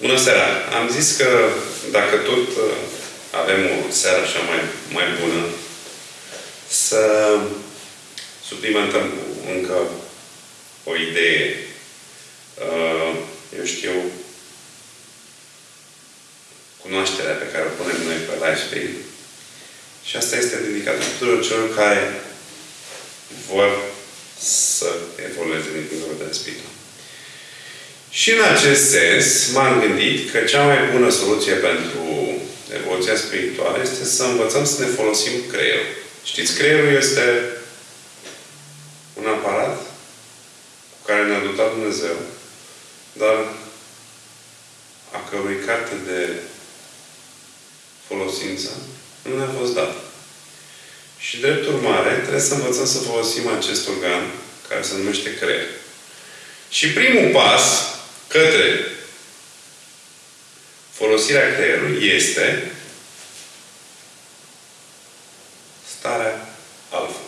Bună seara! Am zis că dacă tot uh, avem o seară așa mai, mai bună, să suplimentăm cu încă o idee. Uh, eu știu, cunoașterea pe care o punem noi pe Lifestyle. Și asta este dedicată tuturor celor care vor să evolueze din punct de vedere spiritual. Și în acest sens m-am gândit că cea mai bună soluție pentru evoluția spirituală este să învățăm să ne folosim creierul. Știți, creierul este un aparat cu care ne-a dotat Dumnezeu, dar a cărui carte de folosință nu ne-a fost dat. Și drept urmare, trebuie să învățăm să folosim acest organ care se numește creier. Și primul pas către folosirea creierului este starea alfa.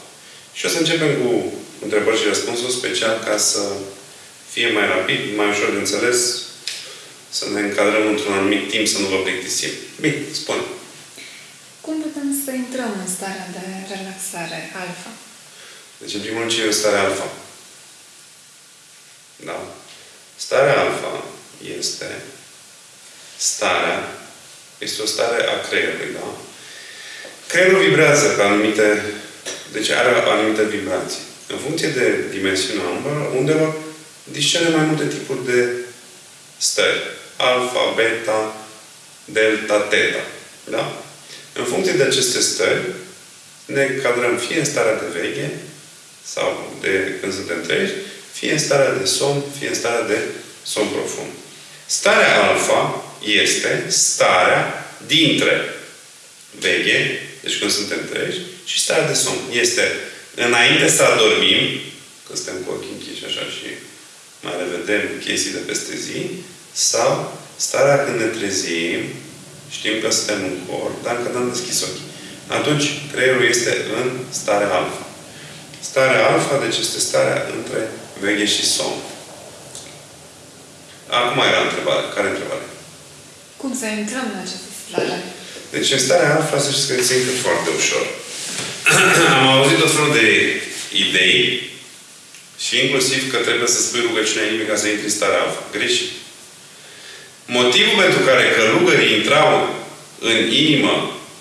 Și o să începem cu întrebări și răspunsuri special ca să fie mai rapid, mai ușor de înțeles, să ne încadrăm într-un anumit timp, să nu vă plictisim. Bine, spune. Cum putem să intrăm în starea de relaxare alfa? Deci, în primul rând, ce e o stare alfa? Da? Starea alfa este starea, este o stare a creierului, da? Creierul vibrează pe anumite, deci are anumite vibrații. În funcție de dimensiunea undelor, discerne mai multe tipuri de stări. Alfa, beta, delta, teta. Da? În funcție de aceste stări, ne cadrăm fie în starea de veche, sau de când suntem treji, fie în starea de somn, fie în starea de somn profund. Starea alfa este starea dintre veche, deci când suntem treji, și starea de somn. Este înainte să adormim, când suntem cu ochii închiși așa și mai revedem chestii de peste zi, sau starea când ne trezim, știm că suntem în corp, dar încă n-am deschis ochii. Atunci, creierul este în starea alfa. Starea alfa, deci este starea între veche și somn. Acum era întrebare. Care întrebare? Cum să intrăm în această stare? Deci, în starea alfa, să știți că se intră foarte ușor. Am auzit tot felul de idei și inclusiv că trebuie să spui rugăciunea inimii ca să intri în starea alfa. Greșit. Motivul pentru care călugării intrau în inimă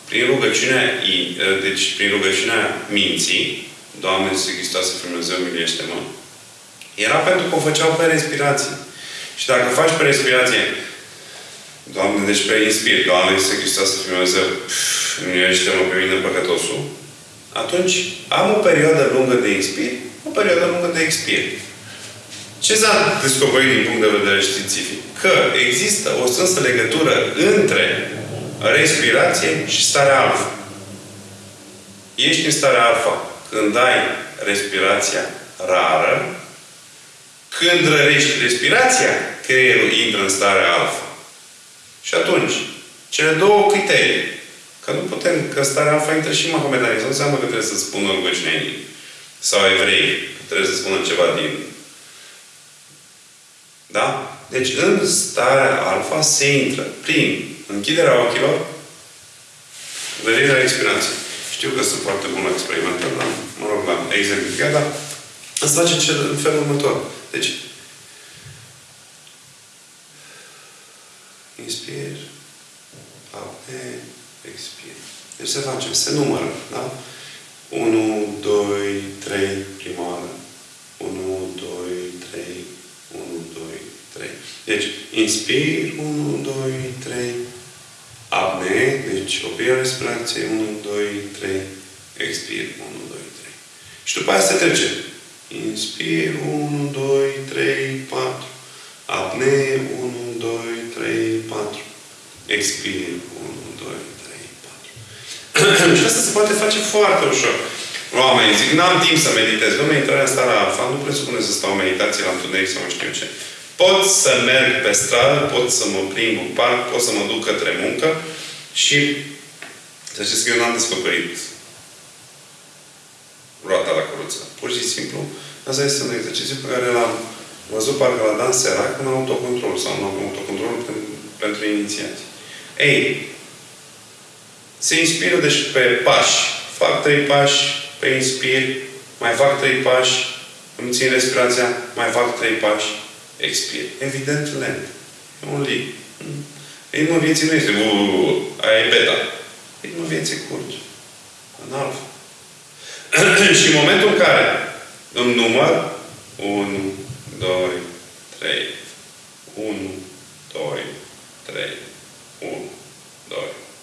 prin rugăciunea, deci prin rugăciunea minții, Doamne, Iisus Hristos, Dumnezeu, miluiește-mă, era pentru că o făceau pe respirație. Și dacă faci pe respirație, Doamne, deci pe inspir, Doamne, Iisus Hristos, Dumnezeu, miluiește-mă pe mine păcătosul, atunci am o perioadă lungă de inspir, o perioadă lungă de expir. Ce s-a descoperit din punct de vedere științific? Că există o strânsă legătură între respirație și starea alfa. Ești în starea alfa când ai respirația rară, când rărești respirația, creierul intră în starea alfa. Și atunci, cele două criterii, că nu putem, că starea alfa intră și Mahomedanism, nu înseamnă că trebuie să spună rugăciunea Sau evrei, că trebuie să spună ceva din da? Deci în starea alfa se intră prin închiderea ochilor, venirea respirației. Știu că sunt foarte bun la experimentat, dar, mă rog, la exemplificat, dar îți face cel în felul următor. Deci, inspir, apne, expir. Deci se face, se numără, da? 1, 2, 3, prima oară. 1, 2, 3, 1, 2, 3. Deci, inspir, 1, 2, 3. Apne, deci opri respirație, 1, 2, 3. Expir, 1, 2, 3. Și după aia se trece. Inspir, 1, 2, 3, 4. Apne, 1, 2, 3, 4. Expir, 1, 2, 3, 4. și asta se poate face foarte ușor. Oamenii zic, n-am timp să meditez. Dom'le, intrarea în starea alfa nu presupune să stau meditație la întuneric sau nu știu ce. Pot să merg pe stradă, pot să mă plimb în parc, pot să mă duc către muncă și să știți că eu n-am descoperit Pur și simplu, asta este un exercițiu pe care l-am văzut parcă la Dan Serac în autocontrol sau în autocontrol pentru inițiați. Ei, se inspiră deci pe pași. Fac trei pași, pe inspir, mai fac trei pași, îmi țin respirația, mai fac trei pași, expir. Evident lent. E un lig. Ritmul vieții nu este uuu, aia e beta. Ritmul vieții curge. În alfa. și în momentul în care îmi număr 1, 2, 3, 1, 2, 3, 1, 2,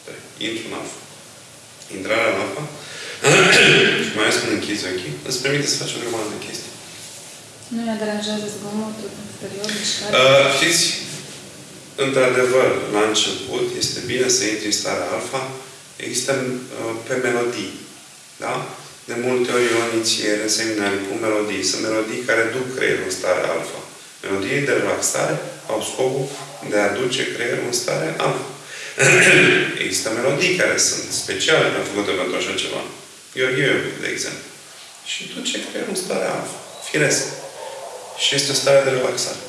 3. Intru în alfa. Intrarea în alfa și mai ales când închizi ochii, îți permite să faci o grămadă de chestii. Nu ne deranjează zgomotul exterior, mișcare? Uh, știți, într-adevăr, la început, este bine să intri în starea alfa, există uh, pe melodii. Da? De multe ori eu inițiere în seminarii cu melodii. Sunt melodii care duc creierul în starea alfa. Melodii de relaxare au scopul de a duce creierul în stare alfa. Există melodii care sunt speciale făcute pentru așa ceva. Gheorghe, de exemplu. Și duce creierul în stare alfa. Firesc. Și este o stare de relaxare.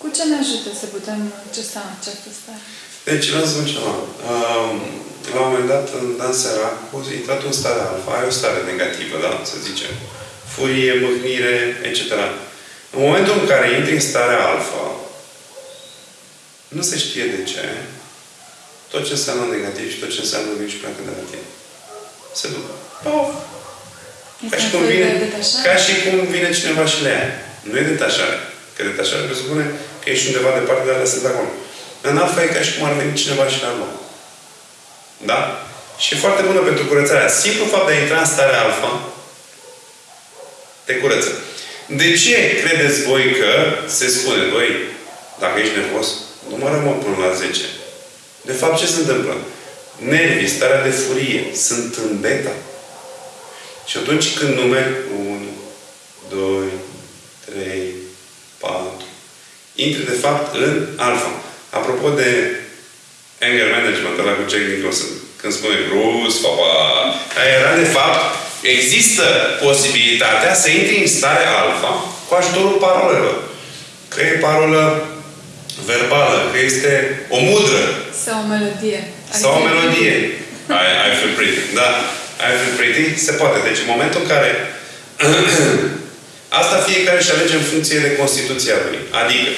Cu ce ne ajută să putem accesa această stare? Deci, vreau să spun ceva. Um, la un moment dat, în Dan Seracu, intrat în stare alfa. Ai o stare negativă, da? Să zicem. Furie, mâhnire, etc. În momentul în care intri în starea alfa, nu se știe de ce, tot ce înseamnă negativ și tot ce înseamnă vin și pleacă de la tine. Se duc. Pof! Ca și, cum vine, ca și cum vine cineva și le ia. Nu e detașare. Că detașare presupune că ești undeva departe, dar le sunt acolo. În alfa e ca și cum ar veni cineva și le-ar lua. Da? Și e foarte bună pentru curățarea. Simplu fapt de a intra în starea alfa, te curăță. De ce credeți voi că se spune, băi, dacă ești nervos, numără mă până la 10. De fapt, ce se întâmplă? Nervii, starea de furie, sunt în beta. Și atunci când numeri 1, 2, 3, 4, intri de fapt în alfa. Apropo de anger management, ăla cu Jack Nicholson, când spune Bruce, papa, era de fapt, există posibilitatea să intri în stare alfa cu ajutorul parolelor. Că e parolă verbală, că este o mudră. Sau o melodie. Sau o melodie. I, I feel pretty. Da. I feel pretty. Se poate. Deci în momentul în care asta fiecare își alege în funcție de Constituția lui. Adică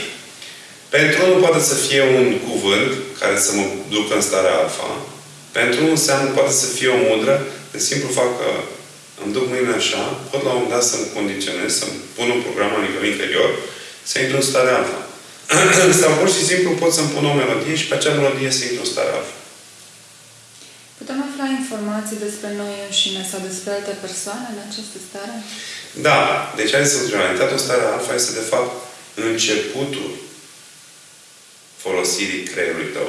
pentru unul poate să fie un cuvânt care să mă ducă în starea alfa. Pentru unul înseamnă poate să fie o mudră. De simplu fac că îmi duc mâinile așa, pot la un moment dat să-mi condiționez, să-mi pun un program la nivel interior, să intru în starea alfa. Sau pur și simplu pot să-mi pun o melodie și pe acea melodie să intru în starea alfa. Putem afla informații despre noi înșine sau despre alte persoane în această stare? Da. Deci, hai să spun realitatea în starea alfa este, de fapt, începutul folosirii creierului tău.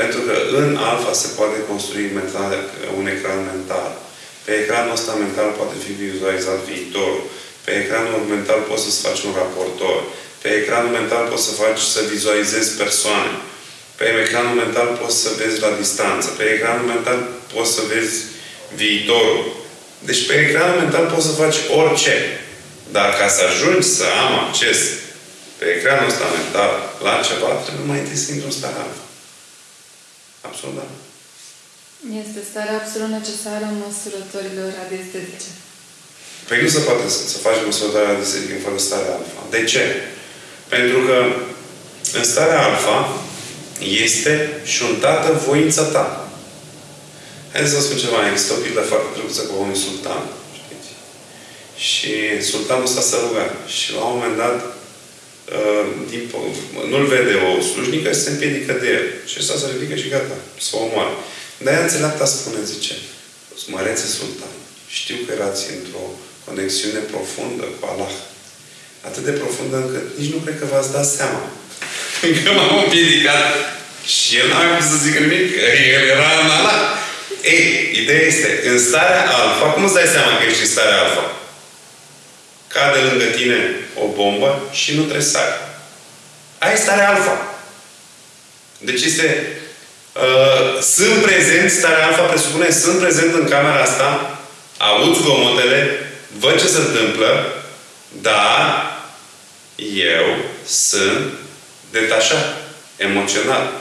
Pentru că în alfa se poate construi mental, un ecran mental. Pe ecranul ăsta mental poate fi vizualizat viitorul. Pe ecranul mental poți să-ți faci un raportor. Pe ecranul mental poți să faci să vizualizezi persoane. Pe ecranul mental poți să vezi la distanță. Pe ecranul mental poți să vezi viitorul. Deci pe ecranul mental poți să faci orice. Dar ca să ajungi să am acces pe ecranul ăsta mental la ceva, trebuie mai întâi să intru în starea alfa. Absolut, da. Este starea absolut necesară în măsurătorilor radiestetice. Păi nu se poate să, să faci măsurătoarea radiestetică fără starea alfa. De ce? Pentru că în starea alfa este șuntată voința ta. Haideți să vă spun ceva. Există o pildă foarte drăguță cu unui sultan. Știți? Și sultanul ăsta s-a rugat. Și la un moment dat uh, nu-l vede o slujnică și se împiedică de el. Și ăsta se ridică și gata. Să o omoare. Dar ea înțeleapta spune, zice, Mărețe sultan, știu că erați într-o conexiune profundă cu Allah. Atât de profundă încât nici nu cred că v-ați dat seama. Că m-am împiedicat și el n-a mai să zică nimic, că el era în Allah. Ei, ideea este, în starea alfa, cum îți dai seama că ești în starea alfa? Cade lângă tine o bombă și nu trebuie să ai. Ai starea alfa. Deci este Uh, sunt prezent, starea alfa presupune, sunt prezent în camera asta, aud zgomotele, văd ce se întâmplă, dar eu sunt detașat. emoțional.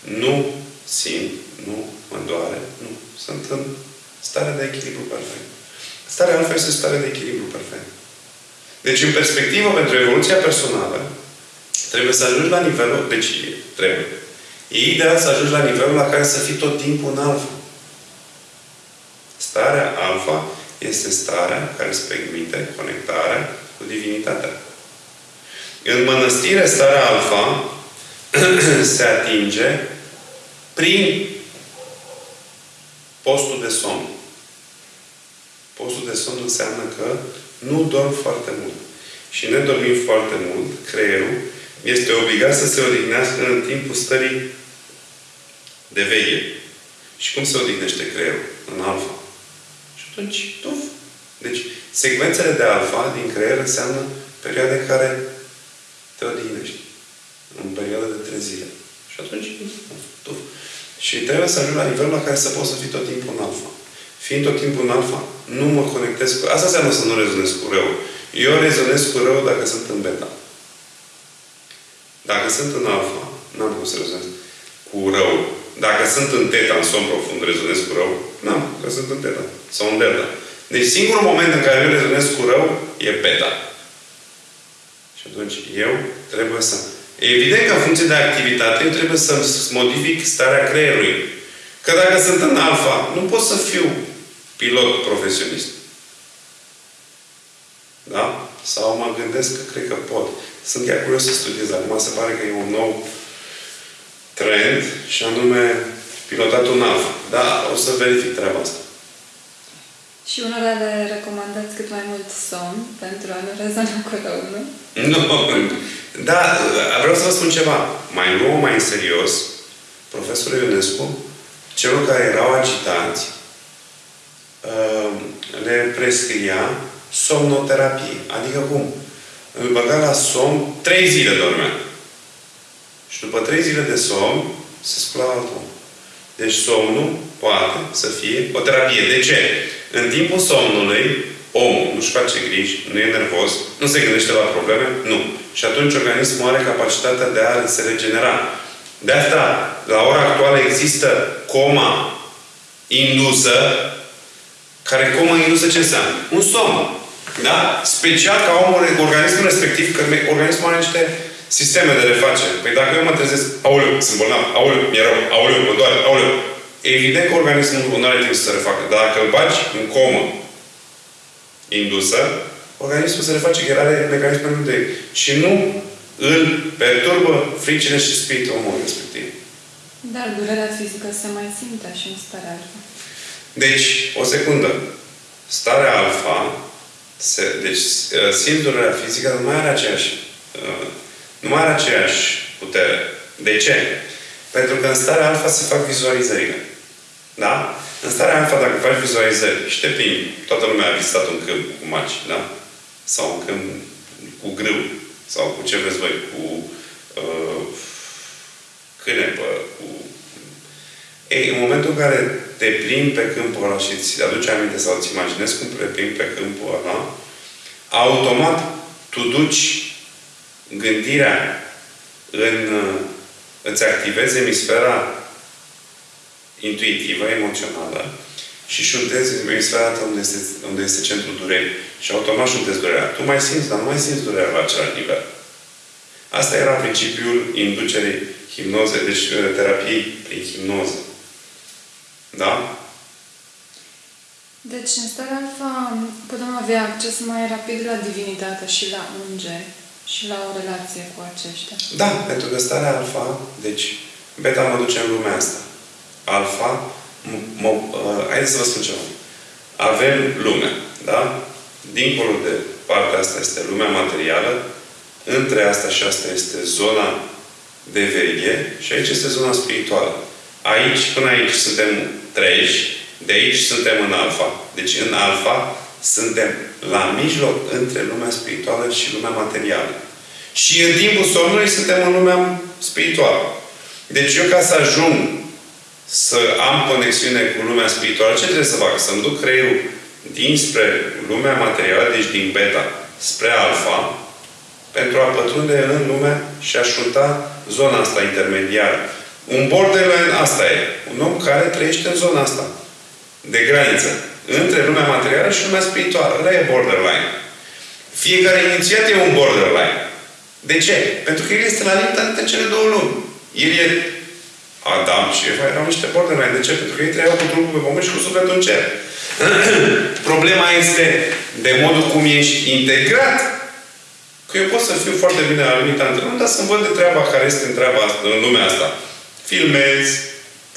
Nu simt, nu mă doare, nu. Sunt în stare de echilibru perfect. Starea alfa este stare de echilibru perfect. Deci, în perspectivă, pentru evoluția personală, trebuie să ajungi la nivelul, deci trebuie. E ideal să ajungi la nivelul la care să fii tot timpul în alfa. Starea alfa este starea care îți permite conectarea cu divinitatea. În mănăstire, starea alfa se atinge prin postul de somn. Postul de somn înseamnă că nu dorm foarte mult. Și ne dormim foarte mult, creierul este obligat să se odihnească în timpul stării de veche. Și cum se odihnește creierul? În alfa. Și atunci, tuf. Deci, secvențele de alfa din creier înseamnă perioade în care te odihnești. În perioada de trei zile. Și atunci, tuf. Și trebuie să ajung la nivelul la care să poți să fii tot timpul în alfa. Fiind tot timpul în alfa, nu mă conectez cu... Asta înseamnă să nu rezonez cu rău. Eu rezonez cu rău dacă sunt în beta. Dacă sunt în alfa, n-am cum să rezonez cu rău. Dacă sunt în teta, în somn profund, rezonez cu rău, n-am, că sunt în teta. Sau în delta. Deci singurul moment în care eu rezonez cu rău e beta. Și atunci eu trebuie să... Evident că în funcție de activitate, eu trebuie să modific starea creierului. Că dacă sunt în alfa, nu pot să fiu pilot profesionist. Da? Sau mă gândesc că cred că pot. Sunt chiar curios să studiez. Acum se pare că e un nou trend și anume pilotatul în alfa. Da, o să verific treaba asta. Și unora le recomandați cât mai mult somn pentru a nu rezona cu rău, nu? Nu. Da, vreau să vă spun ceva. Mai nou, mai în serios, profesorul Ionescu, celor care erau agitați, uh, le prescria somnoterapie. Adică cum? Îl băga la somn, trei zile dormea. Și după trei zile de somn, se scula altul. Deci somnul poate să fie o terapie. De ce? În timpul somnului, omul nu-și face griji, nu e nervos, nu se gândește la probleme, nu. Și atunci organismul are capacitatea de a se regenera. De asta, la ora actuală există coma indusă, care coma indusă ce înseamnă? Un somn. Da? Special ca omul, organismul respectiv, că organismul are niște sisteme de refacere. Păi dacă eu mă trezesc, aoleu, sunt bolnav, aoleu, mi-e rău, aoleu, mă doare, aoleu. Evident că organismul nu are timp să se refacă. Dar dacă îl bagi în comă indusă, organismul se reface, că are mecanismul de Și nu îl perturbă fricile și spiritul omului respectiv. Dar durerea fizică se mai simte și în starea alfa. Deci, o secundă. Starea alfa, se, deci simt durerea fizică, nu mai are aceeași uh, nu mai are aceeași putere. De ce? Pentru că în starea alfa se fac vizualizările. Da? În starea alfa, dacă faci vizualizări și te plimbi, toată lumea a vizitat un câmp cu maci, da? Sau un câmp cu grâu, sau cu ce vreți voi, cu uh, cârepă, cu... Ei, în momentul în care te plimbi pe câmpul ăla și îți aduci aminte sau îți imaginezi cum te plimbi pe câmpul ăla, automat tu duci gândirea în, îți activezi emisfera intuitivă, emoțională și șuntezi emisfera unde este, unde este centrul durerii. Și automat șuntezi durerea. Tu mai simți, dar nu mai simți durerea la același nivel. Asta era principiul inducerii hipnoze, deci uh, terapiei prin hipnoză. Da? Deci, în starea alfa putem avea acces mai rapid la divinitate și la îngeri și la o relație cu aceștia. Da, pentru că starea alfa, deci beta mă duce în lumea asta. Alfa, mă, uh, haideți să vă spun ceva. Avem lume, da? Dincolo de partea asta este lumea materială, între asta și asta este zona de veche și aici este zona spirituală. Aici, până aici suntem treji, de aici suntem în alfa. Deci în alfa suntem la mijloc între lumea spirituală și lumea materială. Și în timpul somnului suntem în lumea spirituală. Deci eu ca să ajung să am conexiune cu lumea spirituală, ce trebuie să fac? Să-mi duc creierul dinspre lumea materială, deci din beta, spre alfa, pentru a pătrunde în lume și a șunta zona asta intermediară. Un borderline, asta e. Un om care trăiește în zona asta. De graniță. Între lumea materială și lumea spirituală. Ăla e borderline. Fiecare inițiat e un borderline. De ce? Pentru că el este la limita între cele două lumi. El e Adam și Eva erau niște borderline. De ce? Pentru că ei trăiau cu trupul pe pământ și cu sufletul în cer. Problema este de modul cum ești integrat. Că eu pot să fiu foarte bine la limita între lumi, dar să văd de treaba care este în, treaba asta, în lumea asta. Filmez,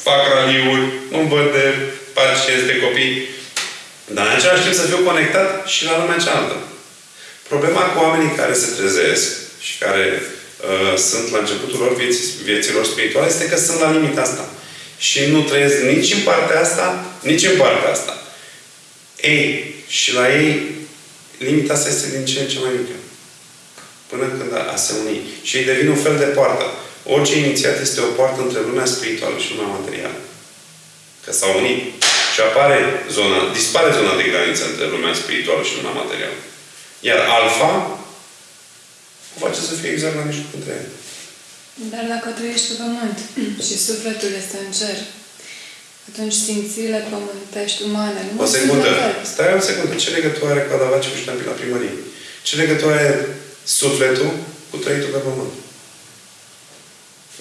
fac raliuri, îmi văd de pacienți, de copii. Dar în același timp să fiu conectat și la lumea cealaltă. Problema cu oamenii care se trezesc și care uh, sunt la începutul lor vieții, vieților spirituale este că sunt la limita asta. Și nu trăiesc nici în partea asta, nici în partea asta. Ei, și la ei, limita asta este din ce în ce mai mică. Până când a se uni. Și ei devin un fel de poartă. Orice inițiat este o poartă între lumea spirituală și lumea materială. Că s-au unit. Și apare zona, dispare zona de graniță între lumea spirituală și lumea materială. Iar alfa o face să fie exact la mijloc între ele. Dar dacă trăiești pe pământ și sufletul este în cer, atunci simțirile pământești umane nu O secundă. Stai o secundă. Ce legătură are cu Adavaci cu ștampii la primărie? Ce legătură are sufletul cu trăitul pe pământ?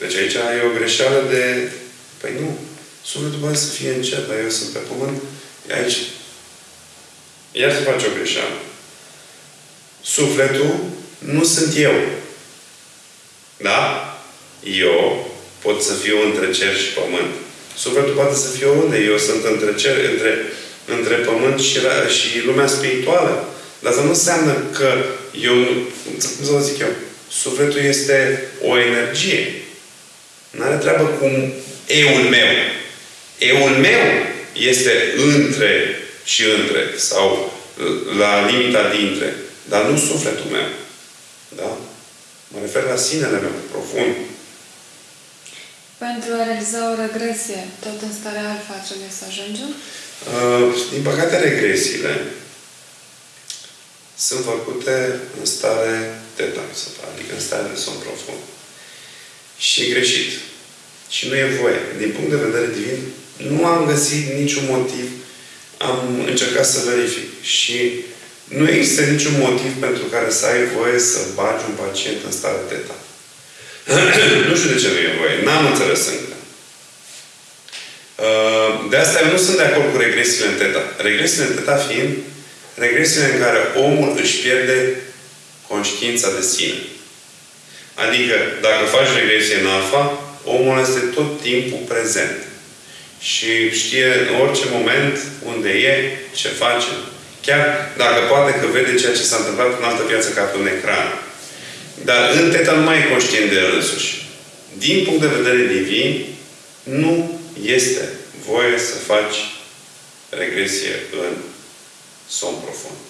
Deci aici e o greșeală de... Păi nu. Sufletul poate să fie în cer, dar eu sunt pe pământ. E aici. Iar se face o greșeală. Sufletul nu sunt eu. Da? Eu pot să fiu între cer și pământ. Sufletul poate să fie unde? Eu sunt între cer, între, între pământ și, și lumea spirituală. Dar asta nu înseamnă că eu, cum să vă zic eu, sufletul este o energie. Nu are treabă cu eul meu. Eul meu este între și între, sau la limita dintre, dar nu sufletul meu. Da? Mă refer la sinele meu, profund. Pentru a realiza o regresie, tot în starea alfa trebuie să ajungem? Uh, din păcate, regresiile sunt făcute în stare teta, adică în stare de somn profund. Și e greșit. Și nu e voie. Din punct de vedere divin, nu am găsit niciun motiv. Am încercat să verific. Și nu există niciun motiv pentru care să ai voie să bagi un pacient în stare teta. nu știu de ce nu e voie. N-am înțeles încă. Uh, de asta eu nu sunt de acord cu regresiile în teta. Regresiile în teta fiind regresiile în care omul își pierde conștiința de sine. Adică, dacă faci regresie în alfa, omul este tot timpul prezent. Și știe în orice moment unde e, ce face. Chiar dacă poate că vede ceea ce s-a întâmplat în altă viață ca pe un ecran. Dar în teta nu mai e conștient de el însuși. Din punct de vedere divin, nu este voie să faci regresie în somn profund.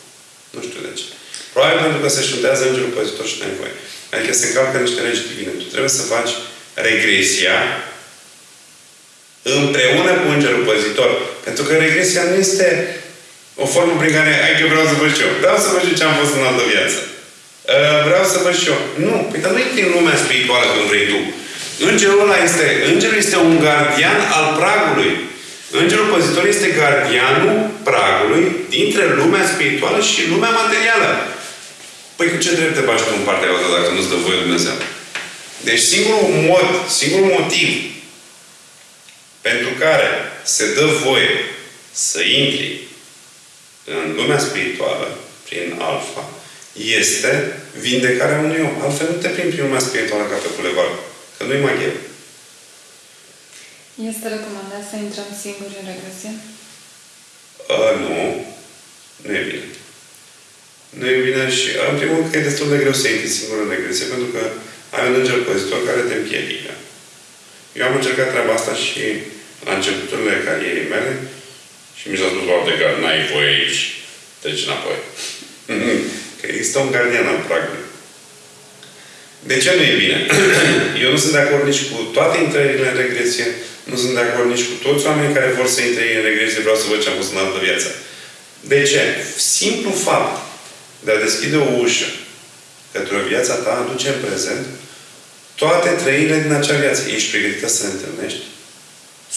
Nu știu de ce. Probabil pentru că se șuntează îngerul păzitor și nu voie. Adică se încalcă niște legi divine. Tu trebuie să faci regresia împreună cu îngerul păzitor. Pentru că regresia nu este o formă prin care, ai că vreau să văd și eu. Vreau să văd și ce am fost în altă viață. Uh, vreau să văd și eu. Nu. Păi dar nu e din lumea spirituală când vrei tu. Îngerul ăla este, îngerul este un gardian al pragului. Îngerul păzitor este gardianul pragului dintre lumea spirituală și lumea materială. Păi cu ce drept te bași tu în partea asta dacă nu-ți dă voie Dumnezeu? Deci singurul mod, singurul motiv pentru care se dă voie să intri în lumea spirituală, prin alfa, este vindecarea unui om. Altfel nu te prin prin lumea spirituală ca pe bulevard. Că nu-i magie. Este recomandat să intrăm singuri în regresie? Uh, nu. Nu e bine. Nu e bine și, în primul rând, că e destul de greu să intri singur în regresie, pentru că ai un înger păzitor care te împiedică. Eu am încercat treaba asta și la începuturile carierei mele și mi s-a spus, poate că n-ai voie aici. Treci înapoi. că există un gardian al pragului. De ce nu e bine? Eu nu sunt de acord nici cu toate intrările în regresie, nu sunt de acord nici cu toți oamenii care vor să intre în regresie, vreau să văd ce am fost în altă viață. De ce? Simplu fapt de a deschide o ușă către o viața ta, aduce în prezent, toate trăirile din acea viață. Ești pregătită să le întâlnești?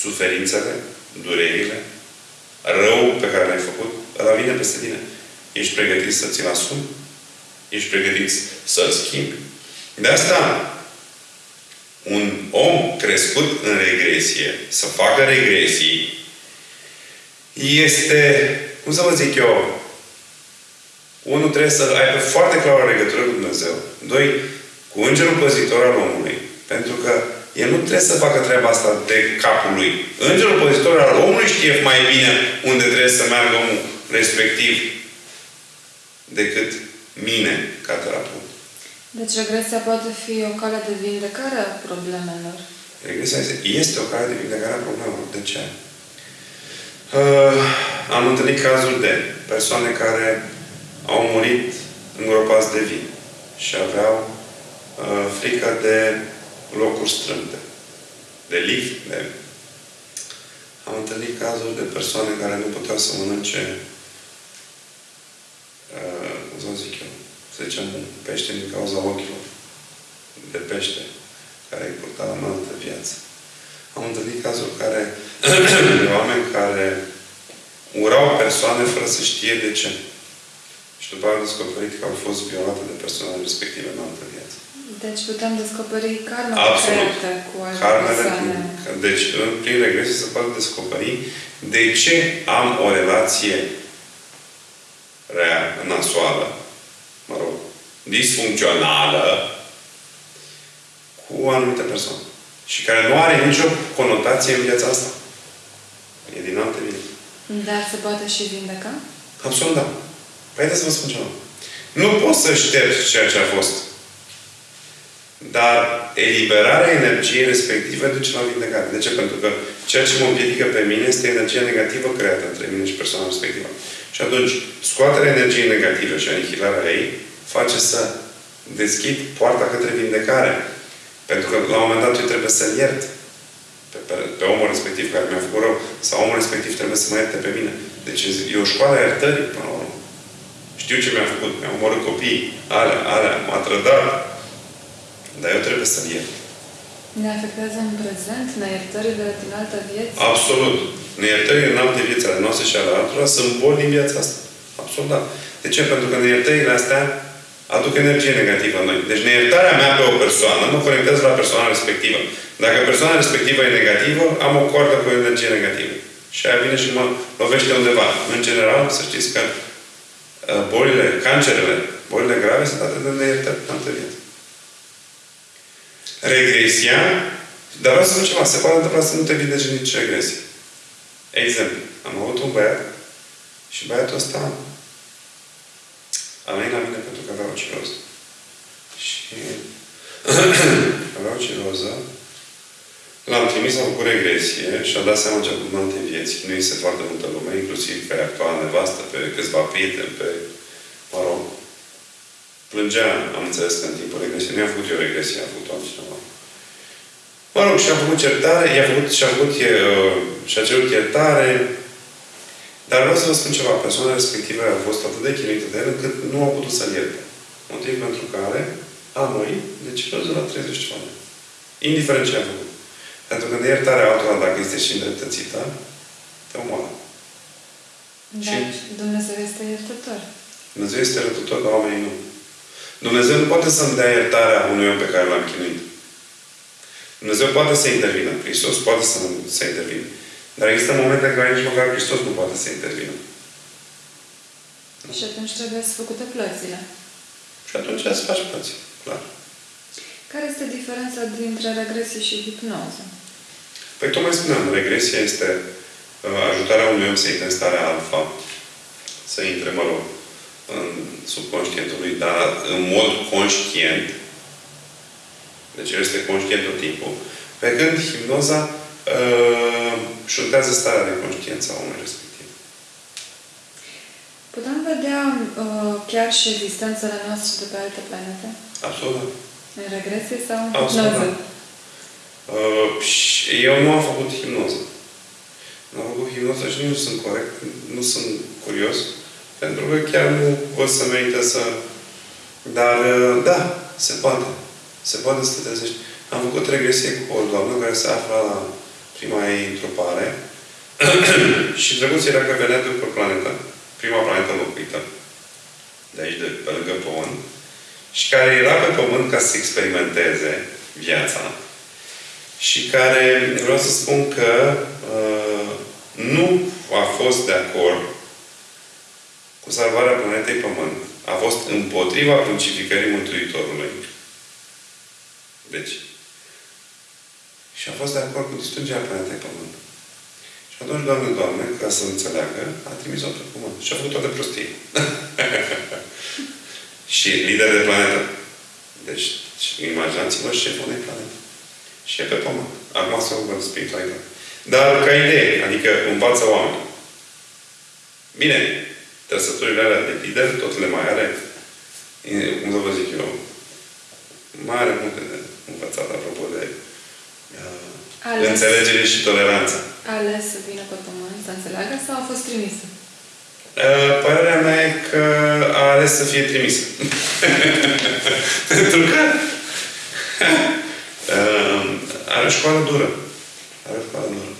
Suferințele, durerile, rău pe care l-ai făcut, ăla vine peste tine. Ești pregătit să ți-l asumi? Ești pregătit să-l schimbi? De asta, un om crescut în regresie, să facă regresii, este, cum să vă zic eu, unul trebuie să aibă foarte clară legătură cu Dumnezeu. Doi, cu Îngerul Păzitor al omului. Pentru că el nu trebuie să facă treaba asta de capul lui. Îngerul Păzitor al omului știe mai bine unde trebuie să meargă omul respectiv decât mine ca terapeut. Deci regresia poate fi o cale de vindecare a problemelor. Regresia este, este o cale de vindecare a problemelor. De ce? Uh, am întâlnit cazuri de persoane care au murit îngropați de vin și aveau uh, frică de locuri strâmte, de lift, de... Am întâlnit cazuri de persoane care nu puteau să mănânce uh, cum să zic eu, să zicem, pește din cauza ochilor de pește care îi purta în altă viață. Am întâlnit cazuri care, de oameni care urau persoane fără să știe de ce. Și după aceea am descoperit că au fost violate de persoanele respective în altă viață. Deci putem descoperi karma Absolut. creată cu alte Karmele, persoane. deci, în- prin regresie se poate descoperi de ce am o relație rea, nasoală, mă rog, disfuncțională cu o anumită persoană. Și care nu are nicio conotație în viața asta. E din alte vieți. Dar se poate și vindeca? Absolut da. Păi haideți să vă spun ceva. Nu poți să ștergi ceea ce a fost. Dar eliberarea energiei respective duce la vindecare. De ce? Pentru că ceea ce mă împiedică pe mine este energia negativă creată între mine și persoana respectivă. Și atunci, scoaterea energiei negative și anihilarea ei face să deschid poarta către vindecare. Pentru că la un moment dat eu trebuie să-l iert pe, pe, pe omul respectiv care mi-a făcut rău. Sau omul respectiv trebuie să mă ierte pe mine. Deci e o școală a iertării până la urmă. Știu ce mi-a făcut. Mi-a omorât copiii. Alea, alea, m-a trădat. Dar eu trebuie să-l iert. Ne afectează în prezent neiertările din altă viață? Absolut. Neiertările în alte vieți ale noastre și ale altora sunt boli din viața asta. Absolut, da. De ce? Pentru că neiertările astea aduc energie negativă în noi. Deci neiertarea mea pe o persoană mă conectează la persoana respectivă. Dacă persoana respectivă e negativă, am o coardă cu energie negativă. Și aia vine și mă lovește undeva. În general, să știți că uh, bolile, cancerele, bolile grave sunt atât de neiertări în alte vieți. Regresia, dar vreau să spun ceva, se poate întâmpla să nu te vindece nici regresie. Exemplu, am avut un băiat și băiatul ăsta a venit la mine pentru că avea o ciroză. Și avea o ciroză. L-am trimis, a făcut regresie și a dat seama ce a făcut în alte vieți. Nu este foarte multă lume, inclusiv pe actuala nevastă, pe câțiva prieteni, pe, mă rog, plângea, am înțeles că în timpul regresiei. Nu i-a făcut eu regresie, a făcut altcineva. Mă rog, și-a făcut certare, i-a făcut, și-a făcut, e, uh, și-a cerut iertare, dar vreau să vă spun ceva. Persoana respectivă a fost atât de chinuită de el încât nu a putut să-l ierte. Motiv pentru care a murit de ciroză la 30 ceva de ani. Indiferent ce a făcut. Pentru că neiertarea altora, dacă este și îndreptățită, te omoară. Dar Dumnezeu este iertător. Dumnezeu este rătător, dar oamenii nu. Dumnezeu nu poate să-mi dea iertarea unui om pe care l-am chinuit. Dumnezeu poate să intervină. Hristos poate să, să intervină. Dar există momente în care nici măcar Hristos nu poate să intervină. Și atunci trebuie să făcute plățile. Și atunci să faci plăți. Clar. Care este diferența dintre regresie și hipnoză? Păi tocmai spuneam, regresia este uh, ajutarea unui om să intre în starea alfa, să intre, mă rog, în subconștientul lui, dar în mod conștient. Deci el este conștient tot timpul. Pe când hipnoza uh, șuntează starea de conștiință a omului respectiv. Putem vedea uh, chiar și existențele noastre de pe alte planete? Absolut. da. În regresie sau în Absolut, hipnoză? da. Uh, și eu nu am făcut hipnoză. Nu am făcut hipnoză și nici nu sunt corect, nu sunt curios, pentru că chiar nu o să merită să... Dar, uh, da, se poate. Se poate să te trezești. Am făcut regresie cu o doamnă care se afla la prima ei întrupare și drăguț era că venea de pe planetă, prima planetă locuită, de aici, de pe lângă Pământ, și care era pe Pământ ca să experimenteze viața și care, vreau să spun că uh, nu a fost de acord cu salvarea planetei Pământ. A fost împotriva crucificării Mântuitorului. Deci, și a fost de acord cu distrugerea planetei Pământ. Și atunci, Doamne, Doamne, ca să înțeleagă, a trimis-o pe Pământ. Și a făcut toate prostii. și lider de planetă. Deci, imaginați-vă șeful unei planete. Și e pe Pământ. Acum să văd spiritualitate. Dar ca idee, adică învață oameni. Bine, trăsăturile alea de lider, tot le mai are, cum să vă zic eu, mai are multe de învățat apropo de uh, înțelegere și toleranță. Ales să vină pe pământ, să înțeleagă sau a fost trimisă? Uh, părerea mea e că a ales să fie trimisă. Pentru că uh, are o școală dură. Are o școală dură.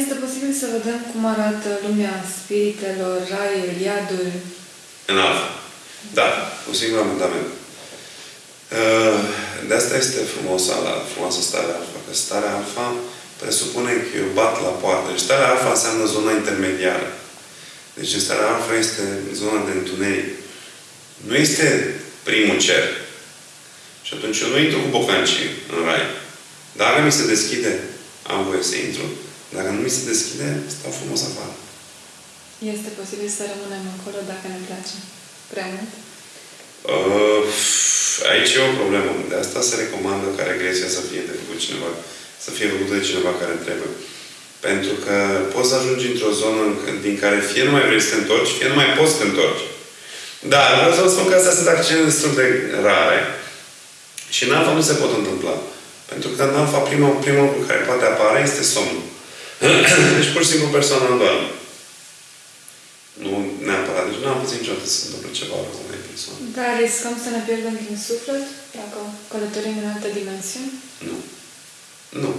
Este posibil să vedem cum arată lumea spiritelor, raiul, iadul? În alfa. Da, cu singur amendament. De asta este frumoasa, la frumoasa stare alfa. Că starea alfa presupune că eu bat la poartă. Deci starea alfa înseamnă zona intermediară. Deci starea alfa este zona de întuneric. Nu este primul cer. Și atunci eu nu intru cu bocancii în rai. Dacă mi se deschide, am voie să intru. Dacă nu mi se deschide, stau frumos afară. Este posibil să rămânem acolo dacă ne place prea mult? Uh, aici e o problemă. De asta se recomandă ca regresia să fie de făcut cineva, să fie făcută de cineva care trebuie. Pentru că poți să ajungi într-o zonă din care fie nu mai vrei să te întorci, fie nu mai poți să te întorci. Dar vreau să vă spun că astea sunt accidente destul de rare și în alfa nu se pot întâmpla. Pentru că în alfa primul, primul lucru care poate apare este somnul. deci pur și simplu persoana nu doarme. Nu neapărat. Deci nu am pățit niciodată să se întâmple ceva rău unei persoane. Dar riscăm să ne pierdem din suflet dacă călătorim în altă dimensiune? Nu. Nu.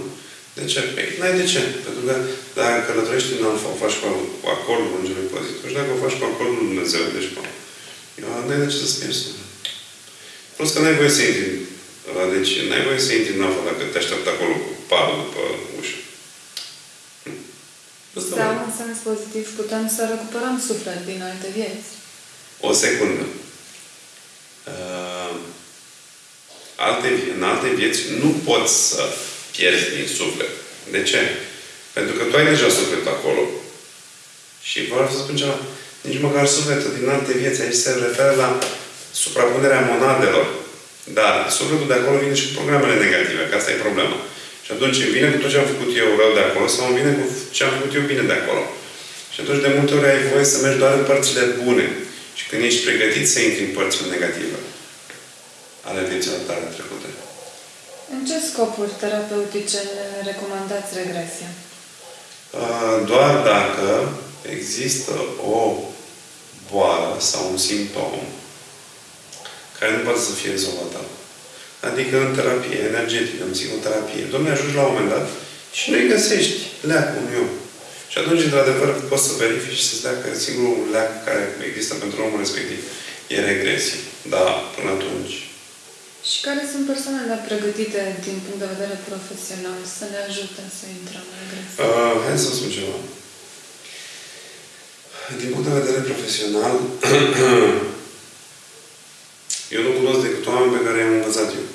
De ce? Păi, n-ai de ce. Pentru că dacă călătorești în alfa, o faci cu acordul Îngerului Pozitiv și dacă o faci cu acordul Lui Dumnezeu, deci cu n-ai de ce să-ți pierzi Plus că n-ai voie să intri. Deci, n-ai voie să intri în alfa dacă te așteaptă acolo cu parul după ușă. Sau, în sens pozitiv, putem să recuperăm suflet din alte vieți. O secundă. Uh, alte, în alte vieți nu poți să pierzi din suflet. De ce? Pentru că tu ai deja suflet acolo. Și vreau să spun ceva. Nici măcar sufletul din alte vieți. Aici se referă la suprapunerea monadelor. Dar sufletul de acolo vine și cu programele negative, că asta e problema. Și atunci îmi vine cu tot ce am făcut eu rău de acolo sau îmi vine cu ce am făcut eu bine de acolo. Și atunci de multe ori ai voie să mergi doar în părțile bune. Și când ești pregătit să intri în părțile negative ale vieților tale trecute. În ce scopuri terapeutice ne recomandați regresia? Doar dacă există o boală sau un simptom care nu poate să fie rezolvat Adică în terapie energetică, în psihoterapie. Domnule, ajungi la un moment dat și nu-i găsești leacul unui om. Și atunci, într-adevăr, poți să verifici și să-ți dea că singurul leac care există pentru omul respectiv e regresie. Da, până atunci. Și care sunt persoanele pregătite din punct de vedere profesional să ne ajute să intrăm în regresie? Uh, hai să spun ceva. Din punct de vedere profesional, eu nu cunosc decât oameni pe care i-am învățat eu.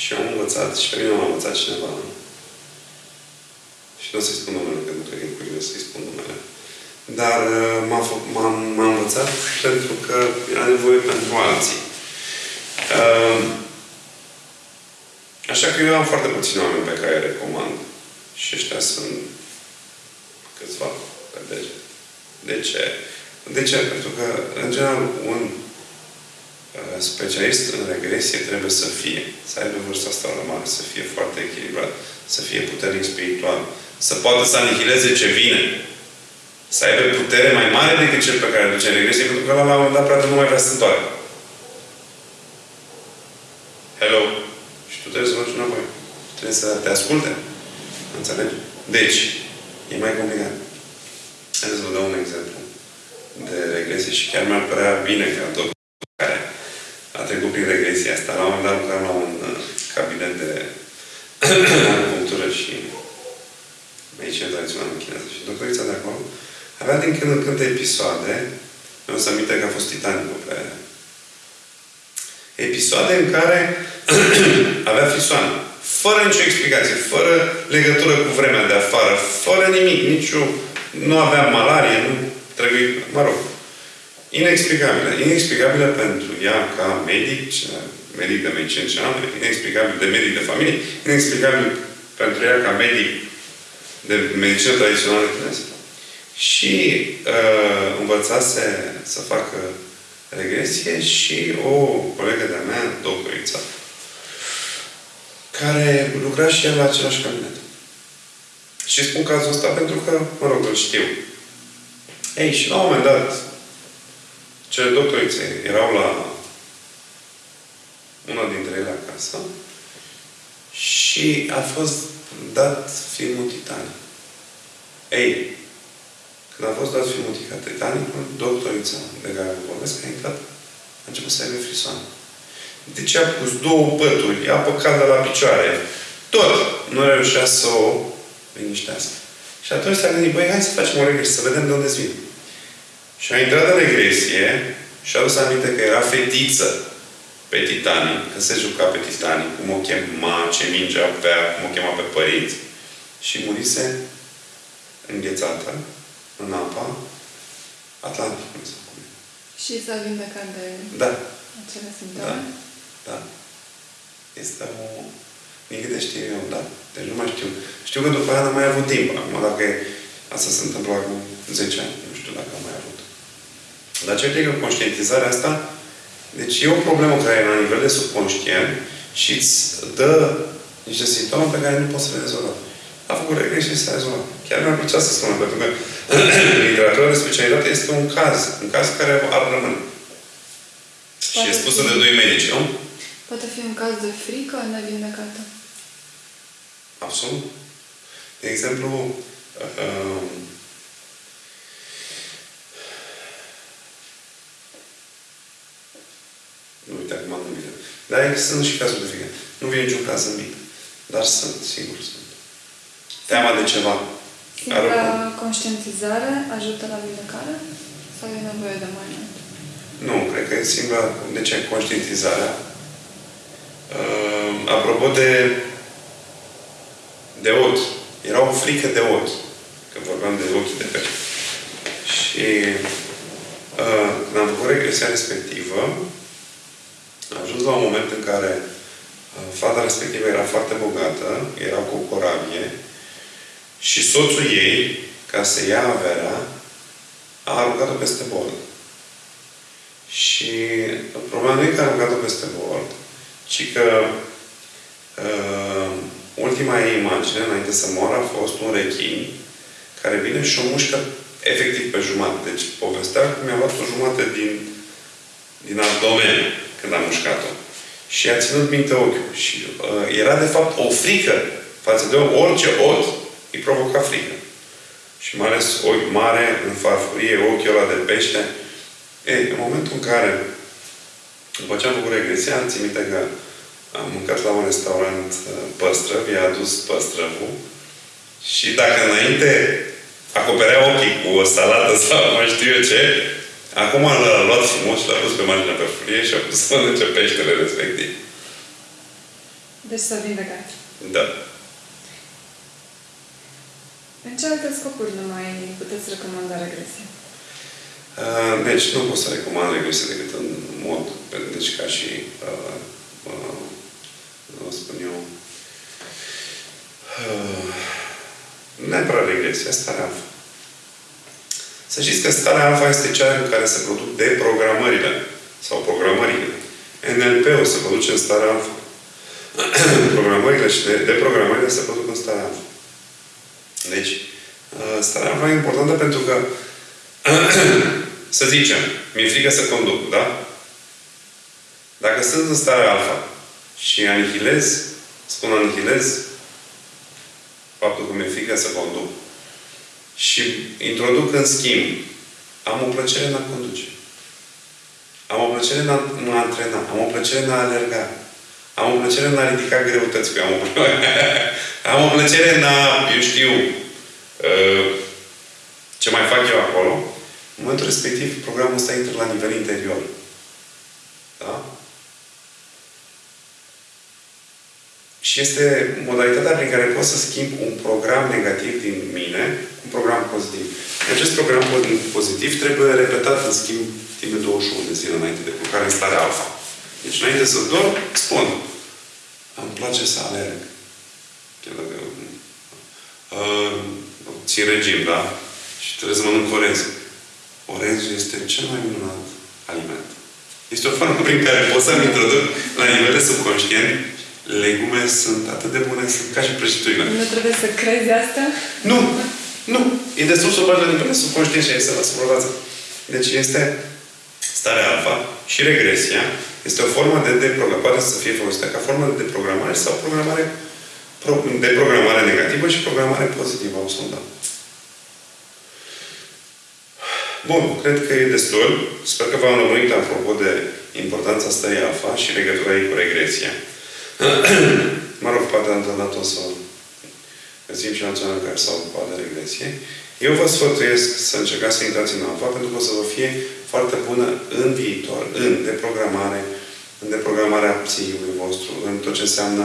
și am învățat, și pe mine m-a învățat cineva. Și nu o să-i spun numele, pentru că e curios să-i spun numele. Dar uh, m-a, m-a, învățat pentru că era nevoie pentru alții. Uh, așa că eu am foarte puțini oameni pe care îi recomand. Și ăștia sunt câțiva pe deget. De ce? De ce? Pentru că, în general, un uh, specialist în regresie trebuie să fie, să aibă vârsta asta la mare, să fie foarte echilibrat, să fie puternic spiritual, să poată să anihileze ce vine. să aibă putere mai mare decât cel pe care îl duce în regresie, pentru că la un moment dat poate nu mai vrea să se întoarcă. Hello? Și tu trebuie să mergi înapoi. Trebuie să te asculte. Înțelegi? Deci, e mai complicat. Haideți să vă dau un exemplu de regresie și chiar mi-ar părea bine ca tot care a trecut prin regresia asta. La un moment dat lucram la un uh, cabinet de acupunctură și medicină tradițională în chineză. Și doctorița de acolo avea din când în când episoade, mi-am să aminte că a fost titanicul pe episoade în care avea frisoane. Fără nicio explicație, fără legătură cu vremea de afară, fără nimic, nicio... Nu avea malarie, nu trebuie, mă rog, inexplicabilă. Inexplicabilă pentru ea ca medic, medic de medicină generală, inexplicabil de medic de familie, inexplicabil pentru ea ca medic de medicină tradițională chineză. Și uh, învățase să facă regresie și o colegă de-a mea, doctorița, care lucra și el la același cabinet. Și spun cazul ăsta pentru că, mă rog, îl știu. Ei, și la un moment dat, cele doctorițe erau la una dintre ele acasă și a fost dat filmul Titanic. Ei, când a fost dat filmul Titanic, doctorița de care vorbesc a intrat, a început să aibă frisoane. Deci a pus două pături, apă caldă la picioare. Tot nu reușea să o liniștească. Și atunci s-a gândit, băi, hai să facem o regresie, să vedem de unde vin. Și a intrat în regresie și a adus aminte că era fetiță pe Titanic, că se juca pe Titanic, cum o chema, ce minge avea, cum o chema pe părinți. Și murise înghețată în apa Atlantic. Și s-a vindecat de da. acele simptome? Da. Da. Este o... Din câte știu eu, da. Deci nu mai știu. Știu că după aia n-am mai avut timp. Acum, dacă asta se întâmplă acum 10 ani, nu știu dacă am mai avut. Dar ce că conștientizarea asta, deci e o problemă care e la nivel de subconștient și îți dă niște simptome pe care nu poți să le rezolvi. A făcut regresie și s-a rezolvat. Chiar mi-ar plăcea să spun, pentru că literatura de specialitate este un caz. Un caz care ar rămâne. Și e spusă de doi medici, nu? Poate fi un caz de frică nevindecată. Absolut. De exemplu, uh, nu uite acum nu vine. Dar sunt și cazuri de frică. Nu vine niciun caz în mine. Dar sunt, sigur sunt. Teama de ceva. Singura conștientizare ajută la vindecare? Sau e nevoie de mai mult? Nu, cred că e singura... De ce? Conștientizarea. Uh, apropo de de ochi. Era o frică de ochi. Că vorbeam de ochii de pește. Și uh, când am făcut regresia respectivă, am ajuns la un moment în care uh, fata respectivă era foarte bogată, era cu o corabie și soțul ei, ca să ia averea, a aruncat-o peste bord. Și problema nu e că a aruncat-o peste bord, ci că uh, ultima ei imagine, înainte să moară, a fost un rechin care vine și o mușcă efectiv pe jumătate. Deci povestea că mi-a luat o jumătate din, din abdomen când a mușcat-o. Și a ținut minte ochiul. Și uh, era de fapt o frică față de orice ochi îi provoca frică. Și mai ales ochi mare, în farfurie, ochiul ăla de pește. Ei, în momentul în care, după ce am făcut regresia, am țin minte că am mâncat la un restaurant uh, păstrăv, i-a adus păstrăvul și dacă înainte acoperea ochii cu o salată sau mai știu eu ce, acum l-a luat frumos și l-a pus pe marginea pe furie și a pus să mănânce peștele respectiv. Deci să vindecat. Da. În ce alte scopuri nu mai puteți recomanda regresia? Uh, deci nu pot să recomand regresia decât în mod, deci ca și uh, uh, o spun eu, uh, neapărat regresia, starea alfa. Să știți că starea alfa este cea în care se produc deprogramările sau programările. NLP-ul se produce în starea alfa. Programările și deprogramările se produc în starea alfa. Deci, Uh, starea alfa e importantă pentru că, să zicem, mi-e frică să conduc, da? Dacă sunt în starea alfa și anihilez, spun anihilez faptul că mi-e frică să conduc și introduc în schimb, am o plăcere în a conduce. Am o plăcere în a mă antrena. Am o plăcere în a alerga. Am o plăcere în a ridica greutăți. Am o, am o plăcere în a, eu știu, uh, ce mai fac eu acolo. În momentul respectiv, programul ăsta intră la nivel interior. Da? Și este modalitatea prin care pot să schimb un program negativ din mine cu un program pozitiv. Acest program pozitiv trebuie repetat, în schimb, timp de 21 de zile înainte de culcare în stare alfa. Deci, înainte să dorm, spun, îmi place să alerg. Chiar dacă uh, țin regim, da? Și trebuie să mănânc orez. Orezul este cel mai minunat aliment. Este o formă prin care pot să-mi introduc la nivel subconștient legume sunt atât de bune, sunt ca și prăjiturile. Nu trebuie să crezi asta? Nu! Nu! E destul să o bagi la nivel subconștient și este la suprafață. Deci este starea alfa și regresia este o formă de deprogramare. Poate să fie folosită ca formă de deprogramare sau programare de programare negativă și programare pozitivă au sondat. Bun, cred că e destul. Sper că v-am lămurit apropo de importanța stării alfa și legătura ei cu regresia. mă rog, poate am dat o să găsim și național care s-au ocupat de regresie. Eu vă sfătuiesc să încercați să intrați în alfa, pentru că o să vă fie foarte bună în viitor, în deprogramare, în deprogramarea psihicului vostru, în tot ce înseamnă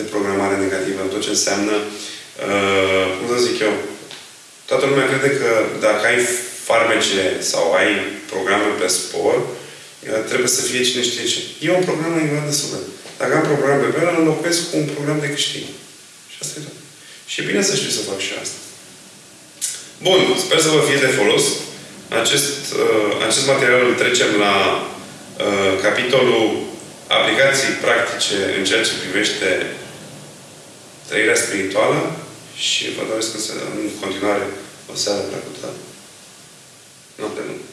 deprogramare negativă, în tot ce înseamnă, uh, cum să zic eu, toată lumea crede că dacă ai farmece sau ai programe pe spor, uh, trebuie să fie cine știe ce. E un program la nivel de suflet. Dacă am program pe care îl înlocuiesc cu un program de câștig. Și asta e tot. Și e bine să știu să fac și asta. Bun, sper să vă fie de folos. Acest, uh, acest material îl trecem la uh, capitolul aplicații practice în ceea ce privește trăirea spirituală și vă doresc în continuare o seară plăcută. Noapte bună!